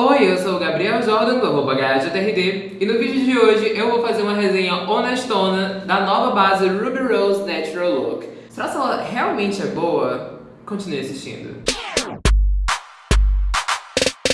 Oi, eu sou o Gabriel Jordan do arroba GHTRD e no vídeo de hoje eu vou fazer uma resenha honestona da nova base Ruby Rose Natural Look. Será que ela realmente é boa? Continue assistindo.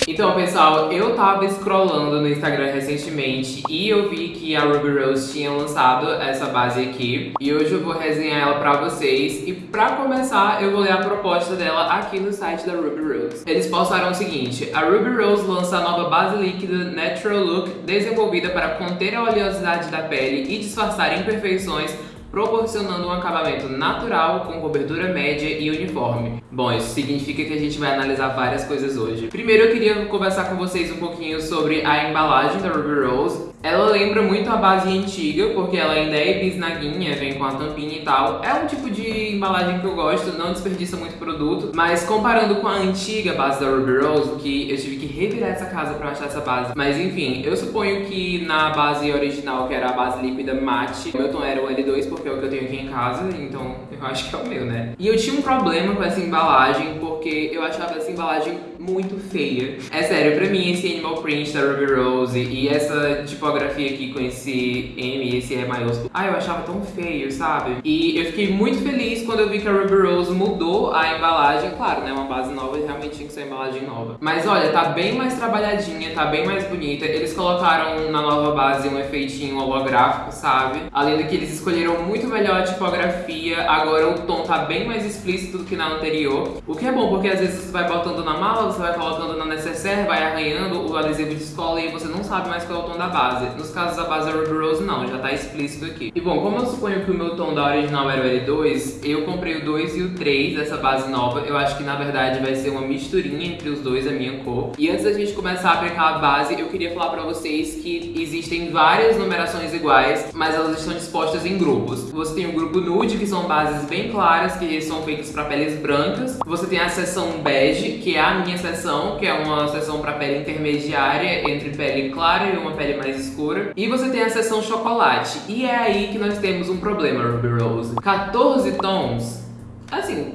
Então, pessoal, eu tava scrollando no Instagram recentemente e eu vi que a Ruby Rose tinha lançado essa base aqui. E hoje eu vou resenhar ela pra vocês. E pra começar, eu vou ler a proposta dela aqui no site da Ruby Rose. Eles postaram o seguinte, a Ruby Rose lança a nova base líquida Natural Look desenvolvida para conter a oleosidade da pele e disfarçar imperfeições proporcionando um acabamento natural com cobertura média e uniforme. Bom, isso significa que a gente vai analisar várias coisas hoje. Primeiro eu queria conversar com vocês um pouquinho sobre a embalagem da Ruby Rose. Ela lembra muito a base antiga, porque ela ainda é bisnaguinha, vem com a tampinha e tal. É um tipo de embalagem que eu gosto, não desperdiça muito produto. Mas comparando com a antiga base da Ruby Rose, que eu tive que revirar essa casa pra achar essa base. Mas enfim, eu suponho que na base original, que era a base líquida mate, o meu tom era o L2, porque é o que eu tenho aqui em casa, então eu acho que é o meu, né? E eu tinha um problema com essa embalagem, porque eu achava essa embalagem muito feia. É sério, pra mim esse animal print da Ruby Rose e essa tipografia aqui com esse M esse E maiúsculo, ah, eu achava tão feio, sabe? E eu fiquei muito feliz quando eu vi que a Ruby Rose mudou a embalagem. Claro, né, uma base nova realmente tinha que ser uma embalagem nova. Mas olha, tá bem mais trabalhadinha, tá bem mais bonita. Eles colocaram na nova base um efeitinho holográfico, sabe? Além do que eles escolheram muito melhor a tipografia, agora o tom tá bem mais explícito do que na anterior. O que é bom, porque às vezes você vai botando na mala, você vai colocando na necessaire, vai arranhando o adesivo de escola e você não sabe mais qual é o tom da base. Nos casos da base da Ruby Rose, não, já tá explícito aqui. E bom, como eu suponho que o meu tom da original era o L2, eu comprei o 2 e o 3 dessa base nova. Eu acho que na verdade vai ser uma misturinha entre os dois, a minha cor. E antes da gente começar a aplicar a base, eu queria falar pra vocês que existem várias numerações iguais, mas elas estão dispostas em grupos. Você tem o grupo nude, que são bases bem claras, que são feitas para peles brancas. Você tem a seção bege, que é a minha seção, que é uma seção para pele intermediária entre pele clara e uma pele mais escura. E você tem a seção chocolate. E é aí que nós temos um problema, Ruby Rose. 14 tons, assim,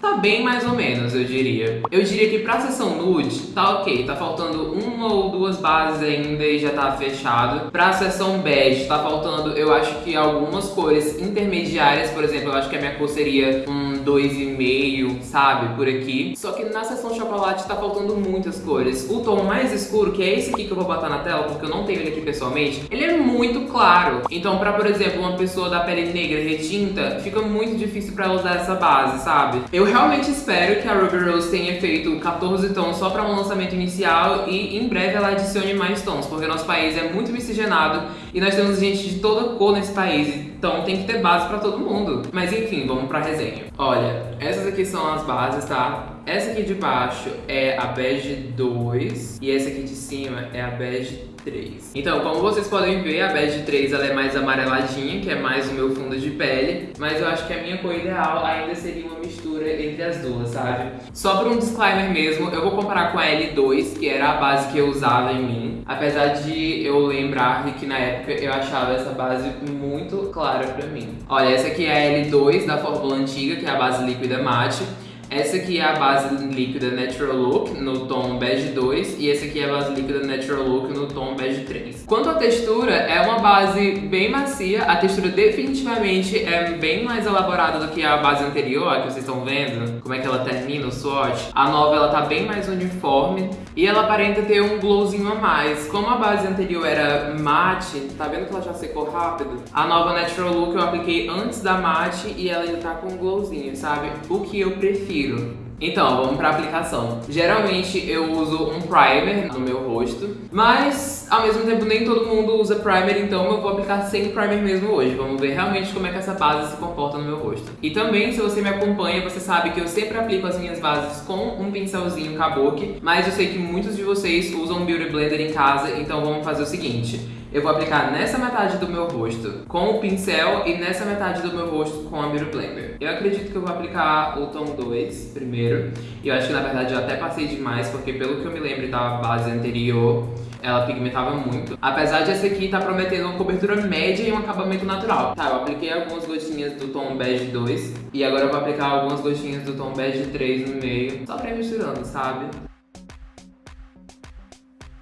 Tá bem mais ou menos, eu diria. Eu diria que pra sessão nude, tá ok. Tá faltando uma ou duas bases ainda e já tá fechado. Pra sessão bege, tá faltando, eu acho que algumas cores intermediárias. Por exemplo, eu acho que a minha cor seria um 2,5, sabe? Por aqui. Só que na sessão chocolate tá faltando muitas cores. O tom mais escuro, que é esse aqui que eu vou botar na tela, porque eu não tenho ele aqui pessoalmente, ele é muito claro. Então pra, por exemplo, uma pessoa da pele negra retinta, fica muito difícil pra ela usar essa base, sabe? Eu realmente espero que a Ruby Rose tenha feito 14 tons só para um lançamento inicial e em breve ela adicione mais tons, porque nosso país é muito miscigenado e nós temos gente de toda cor nesse país, então tem que ter base para todo mundo. Mas enfim, vamos pra resenha. Olha, essas aqui são as bases, tá? Essa aqui de baixo é a bege 2 e essa aqui de cima é a bege 3. Então, como vocês podem ver, a bege 3 ela é mais amareladinha, que é mais o meu fundo de pele, mas eu acho que a minha cor ideal ainda seria uma mistura entre as duas, sabe? Só por um disclaimer mesmo, eu vou comparar com a L2, que era a base que eu usava em mim, apesar de eu lembrar que na época eu achava essa base muito clara pra mim. Olha, essa aqui é a L2 da fórmula antiga, que é a base líquida mate, essa aqui é a base líquida Natural Look no tom bege 2 e essa aqui é a base líquida Natural Look no tom bege 3. Quanto à textura, é uma base bem macia, a textura definitivamente é bem mais elaborada do que a base anterior, que vocês estão vendo, como é que ela termina o swatch. A nova ela tá bem mais uniforme e ela aparenta ter um glowzinho a mais. Como a base anterior era mate, tá vendo que ela já secou rápido? A nova Natural Look eu apliquei antes da mate e ela ainda tá com um glowzinho, sabe? O que eu prefiro então, vamos pra aplicação. Geralmente eu uso um primer no meu rosto, mas ao mesmo tempo nem todo mundo usa primer, então eu vou aplicar sem primer mesmo hoje. Vamos ver realmente como é que essa base se comporta no meu rosto. E também, se você me acompanha, você sabe que eu sempre aplico as minhas bases com um pincelzinho kabuki, mas eu sei que muitos de vocês usam Beauty Blender em casa, então vamos fazer o seguinte eu vou aplicar nessa metade do meu rosto com o pincel e nessa metade do meu rosto com a Beauty Blender. Eu acredito que eu vou aplicar o tom 2 primeiro. E eu acho que na verdade eu até passei demais, porque pelo que eu me lembro da base anterior, ela pigmentava muito. Apesar de essa aqui tá prometendo uma cobertura média e um acabamento natural. Tá, eu apliquei algumas gotinhas do tom bege 2 e agora eu vou aplicar algumas gotinhas do tom bege 3 no meio, só pra ir misturando, sabe?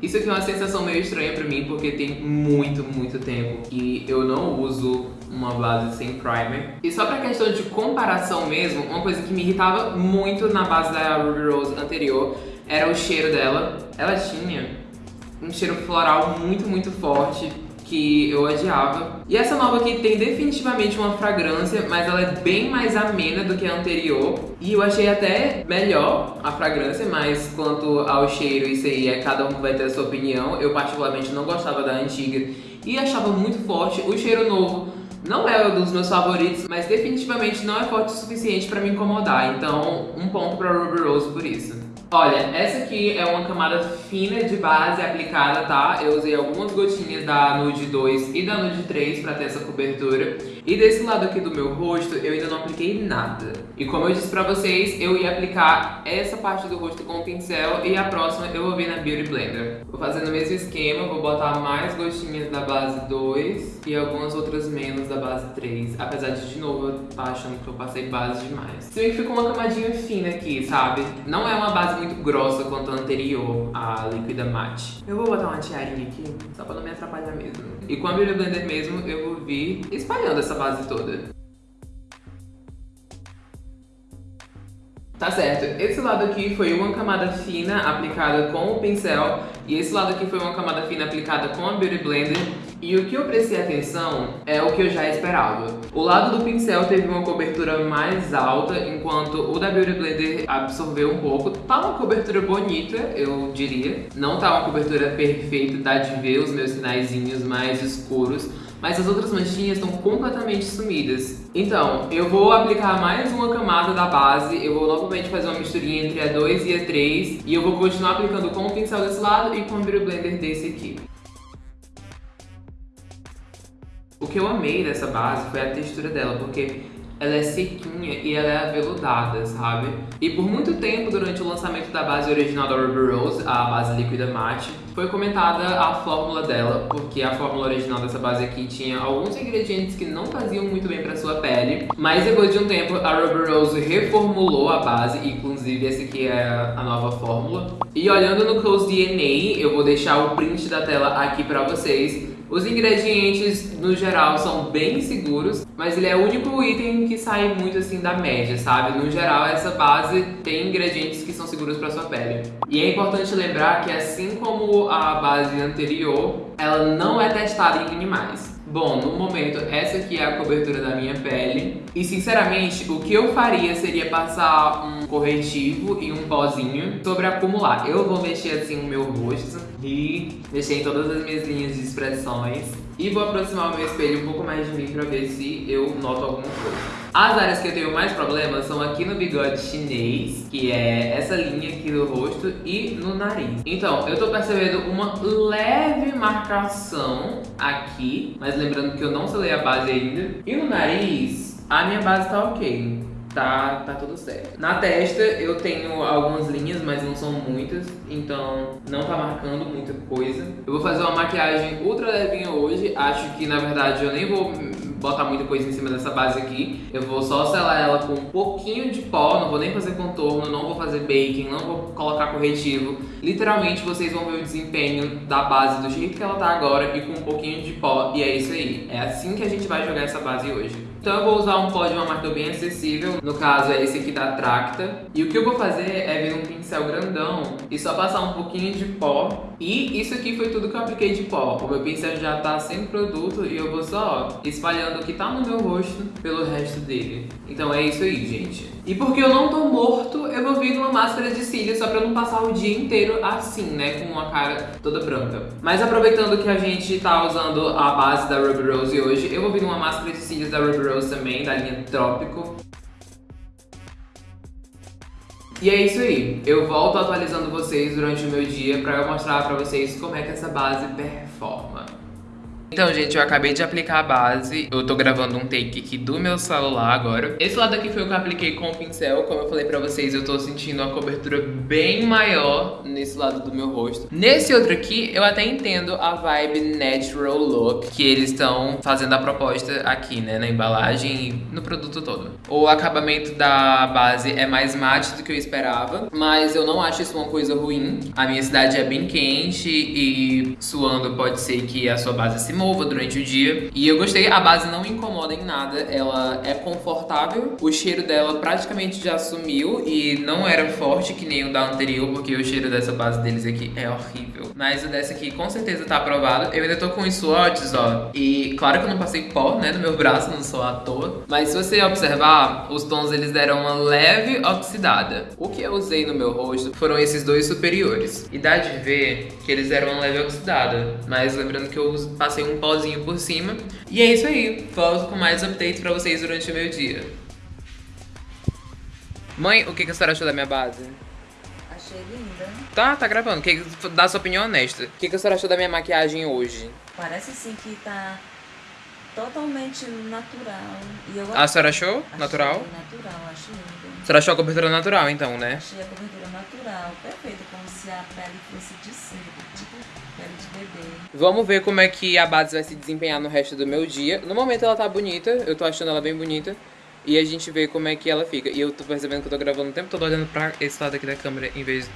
Isso aqui é uma sensação meio estranha pra mim, porque tem muito, muito tempo que eu não uso uma base sem primer. E só pra questão de comparação mesmo, uma coisa que me irritava muito na base da Ruby Rose anterior era o cheiro dela. Ela tinha um cheiro floral muito, muito forte que eu odiava. E essa nova aqui tem definitivamente uma fragrância, mas ela é bem mais amena do que a anterior. E eu achei até melhor a fragrância, mas quanto ao cheiro, isso aí é cada um vai ter a sua opinião. Eu particularmente não gostava da antiga e achava muito forte. O cheiro novo não é um dos meus favoritos, mas definitivamente não é forte o suficiente pra me incomodar. Então, um ponto pra Ruby Rose por isso. Olha, essa aqui é uma camada fina de base aplicada, tá? Eu usei algumas gotinhas da Nude 2 e da Nude 3 pra ter essa cobertura. E desse lado aqui do meu rosto, eu ainda não apliquei nada. E como eu disse pra vocês, eu ia aplicar essa parte do rosto com o pincel e a próxima eu vou vir na Beauty Blender. Vou fazer no mesmo esquema, vou botar mais gotinhas da base 2 e algumas outras menos da base 3. Apesar de, de novo, eu tá achando que eu passei base demais. Se bem que ficou uma camadinha fina aqui, sabe? Não é uma base muito grossa quanto a anterior, a líquida mate. Eu vou botar uma tiarinha aqui, só pra não me atrapalhar mesmo. E com a Beauty Blender mesmo, eu vou vir espalhando essa base toda. Tá certo, esse lado aqui foi uma camada fina aplicada com o pincel e esse lado aqui foi uma camada fina aplicada com a Beauty Blender e o que eu prestei atenção é o que eu já esperava. O lado do pincel teve uma cobertura mais alta, enquanto o da Beauty Blender absorveu um pouco. Tá uma cobertura bonita, eu diria. Não tá uma cobertura perfeita, dá de ver os meus sinaizinhos mais escuros, mas as outras manchinhas estão completamente sumidas. Então, eu vou aplicar mais uma camada da base, eu vou novamente fazer uma misturinha entre a 2 e a 3, e eu vou continuar aplicando com o pincel desse lado e com o Blender desse aqui. O que eu amei dessa base foi a textura dela, porque ela é sequinha e ela é aveludada, sabe? E por muito tempo, durante o lançamento da base original da Ruby Rose, a base líquida mate, foi comentada a fórmula dela, porque a fórmula original dessa base aqui tinha alguns ingredientes que não faziam muito bem pra sua pele, mas depois de um tempo a Ruby Rose reformulou a base, inclusive essa aqui é a nova fórmula. E olhando no Close DNA, eu vou deixar o print da tela aqui pra vocês, os ingredientes, no geral, são bem seguros, mas ele é o único item que sai muito assim da média, sabe? No geral, essa base tem ingredientes que são seguros para sua pele. E é importante lembrar que assim como a base anterior, ela não é testada em animais. Bom, no momento, essa aqui é a cobertura da minha pele. E, sinceramente, o que eu faria seria passar um corretivo e um pozinho sobre acumular. Eu vou mexer assim o meu rosto e mexer em todas as minhas linhas de expressões. E vou aproximar o meu espelho um pouco mais de mim pra ver se eu noto alguma coisa. As áreas que eu tenho mais problemas são aqui no bigode chinês, que é essa linha aqui do rosto, e no nariz. Então, eu tô percebendo uma leve marcação aqui, mas lembrando que eu não selei a base ainda. E no nariz, a minha base tá ok tá, tá tudo certo. Na testa eu tenho algumas linhas, mas não são muitas, então não tá marcando muita coisa. Eu vou fazer uma maquiagem ultra levinha hoje, acho que na verdade eu nem vou botar muita coisa em cima dessa base aqui. Eu vou só selar ela com um pouquinho de pó, não vou nem fazer contorno, não vou fazer baking, não vou colocar corretivo. Literalmente vocês vão ver o desempenho da base do jeito que ela tá agora e com um pouquinho de pó. E é isso aí. É assim que a gente vai jogar essa base hoje. Então eu vou usar um pó de uma marca bem acessível, no caso é esse aqui da Tracta. E o que eu vou fazer é vir um pincel grandão e só passar um pouquinho de pó. E isso aqui foi tudo que eu apliquei de pó. O meu pincel já tá sem produto e eu vou só espalhando o que tá no meu rosto pelo resto dele. Então é isso aí, gente. E porque eu não tô morto, eu vou vir numa máscara de cílios só pra não passar o dia inteiro assim, né? Com uma cara toda branca. Mas aproveitando que a gente tá usando a base da Ruby Rose hoje, eu vou vir numa máscara de cílios da Ruby Rose também, da linha Trópico. E é isso aí, eu volto atualizando vocês durante o meu dia eu mostrar pra vocês como é que essa base performa. Então, gente, eu acabei de aplicar a base. Eu tô gravando um take aqui do meu celular agora. Esse lado aqui foi o que eu apliquei com o pincel. Como eu falei pra vocês, eu tô sentindo uma cobertura bem maior nesse lado do meu rosto. Nesse outro aqui, eu até entendo a vibe natural look que eles estão fazendo a proposta aqui, né? Na embalagem e no produto todo. O acabamento da base é mais mate do que eu esperava, mas eu não acho isso uma coisa ruim. A minha cidade é bem quente e suando pode ser que a sua base se mova durante o dia. E eu gostei, a base não incomoda em nada, ela é confortável. O cheiro dela praticamente já sumiu e não era forte que nem o da anterior, porque o cheiro dessa base deles aqui é horrível. Mas o dessa aqui com certeza tá aprovado. Eu ainda tô com os swatches, ó. E claro que eu não passei pó, né, no meu braço, não sou à toa. Mas se você observar, os tons eles deram uma leve oxidada. O que eu usei no meu rosto foram esses dois superiores. E dá de ver que eles deram uma leve oxidada. Mas lembrando que eu passei um pozinho por cima. E é isso aí. Volto com mais updates pra vocês durante o meu dia. Mãe, o que, que a senhora achou da minha base? Achei linda. Tá, tá gravando. Que, dá sua opinião honesta. O que, que a senhora achou da minha maquiagem hoje? Parece sim que tá totalmente natural. E eu A senhora achou? achei Natural? Natural, acho linda. A senhora achou a cobertura natural, então, né? Achei a cobertura natural, perfeita, como se a pele fosse de cera, tipo pele de bebê. Vamos ver como é que a base vai se desempenhar no resto do meu dia. No momento ela tá bonita, eu tô achando ela bem bonita. E a gente vê como é que ela fica. E eu tô percebendo que eu tô gravando o tempo todo olhando pra esse lado aqui da câmera em vez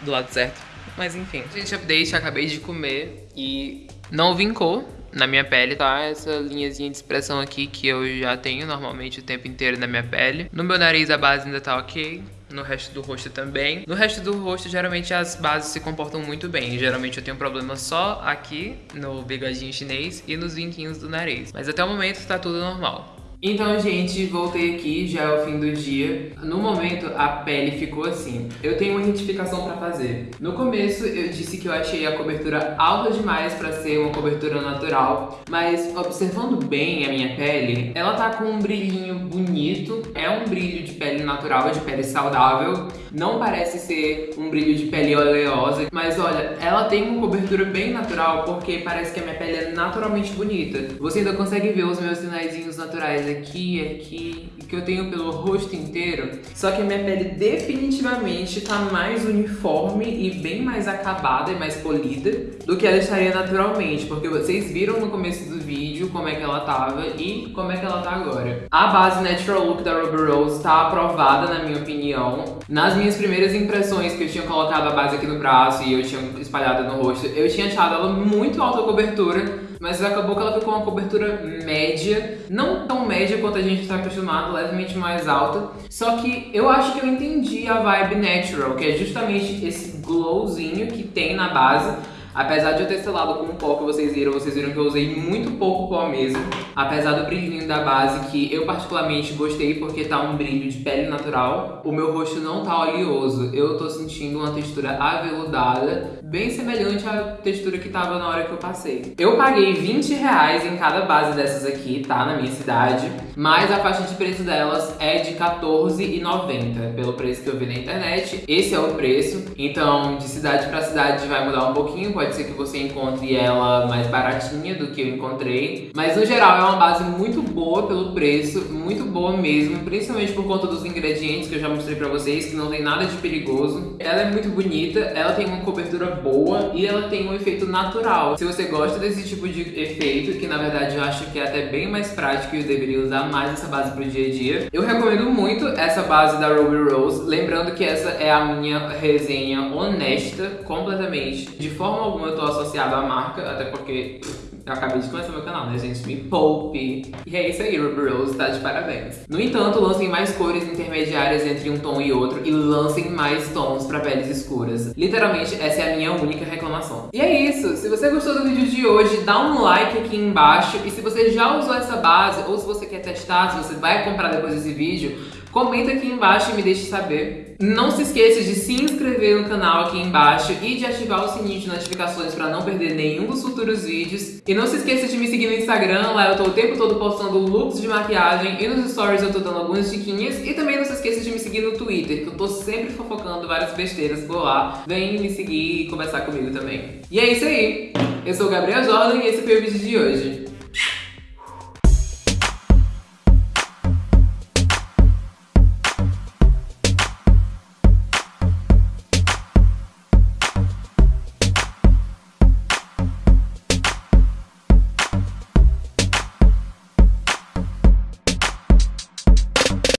do lado certo. Mas enfim. Gente, update, acabei de comer e não vincou na minha pele, tá? Essa linhazinha de expressão aqui que eu já tenho normalmente o tempo inteiro na minha pele. No meu nariz a base ainda tá ok. No resto do rosto também. No resto do rosto, geralmente as bases se comportam muito bem. Geralmente eu tenho problema só aqui, no bigodinho chinês e nos vinquinhos do nariz. Mas até o momento tá tudo normal. Então, gente, voltei aqui, já é o fim do dia. No momento, a pele ficou assim. Eu tenho uma retificação pra fazer. No começo, eu disse que eu achei a cobertura alta demais pra ser uma cobertura natural, mas observando bem a minha pele, ela tá com um brilhinho bonito. É um brilho de pele natural, de pele saudável. Não parece ser um brilho de pele oleosa, mas olha, ela tem uma cobertura bem natural porque parece que a minha pele é naturalmente bonita. Você ainda consegue ver os meus sinaizinhos naturais aqui, aqui, que eu tenho pelo rosto inteiro. Só que a minha pele definitivamente tá mais uniforme e bem mais acabada e mais polida do que ela estaria naturalmente, porque vocês viram no começo do vídeo como é que ela tava e como é que ela tá agora. A base Natural Look da Ruby Rose tá aprovada na minha opinião. Nas minhas primeiras impressões que eu tinha colocado a base aqui no braço e eu tinha espalhado no rosto, eu tinha achado ela muito alta cobertura, mas acabou que ela ficou uma cobertura média, não tão média quanto a gente está acostumado, levemente mais alta. Só que eu acho que eu entendi a vibe natural, que é justamente esse glowzinho que tem na base. Apesar de eu ter selado com pó que vocês viram, vocês viram que eu usei muito pouco pó mesmo. Apesar do brilhinho da base, que eu particularmente gostei porque tá um brilho de pele natural. O meu rosto não tá oleoso, eu tô sentindo uma textura aveludada, bem semelhante à textura que tava na hora que eu passei. Eu paguei 20 reais em cada base dessas aqui, tá? Na minha cidade. Mas a faixa de preço delas é de R$14,90, pelo preço que eu vi na internet. Esse é o preço. Então, de cidade pra cidade vai mudar um pouquinho, pode ser que você encontre ela mais baratinha do que eu encontrei. Mas no geral é uma base muito boa pelo preço, muito boa mesmo, principalmente por conta dos ingredientes que eu já mostrei pra vocês, que não tem nada de perigoso. Ela é muito bonita, ela tem uma cobertura boa e ela tem um efeito natural. Se você gosta desse tipo de efeito, que na verdade eu acho que é até bem mais prático e eu deveria usar mais essa base pro dia a dia, eu recomendo muito essa base da Ruby Rose, lembrando que essa é a minha resenha honesta, completamente, de forma alguma eu tô associado à marca, até porque eu acabei de começar meu canal, né, gente? Me poupe! E é isso aí, Ruby Rose tá de parabéns. No entanto, lancem mais cores intermediárias entre um tom e outro e lancem mais tons pra peles escuras. Literalmente, essa é a minha única reclamação. E é isso! Se você gostou do vídeo de hoje, dá um like aqui embaixo. E se você já usou essa base, ou se você quer testar, se você vai comprar depois desse vídeo, Comenta aqui embaixo e me deixe saber. Não se esqueça de se inscrever no canal aqui embaixo e de ativar o sininho de notificações para não perder nenhum dos futuros vídeos. E não se esqueça de me seguir no Instagram, lá eu tô o tempo todo postando looks de maquiagem e nos stories eu tô dando algumas diquinhas. E também não se esqueça de me seguir no Twitter, que eu tô sempre fofocando várias besteiras por lá. Vem me seguir e conversar comigo também. E é isso aí! Eu sou o Gabriel Jordan e esse foi o vídeo de hoje.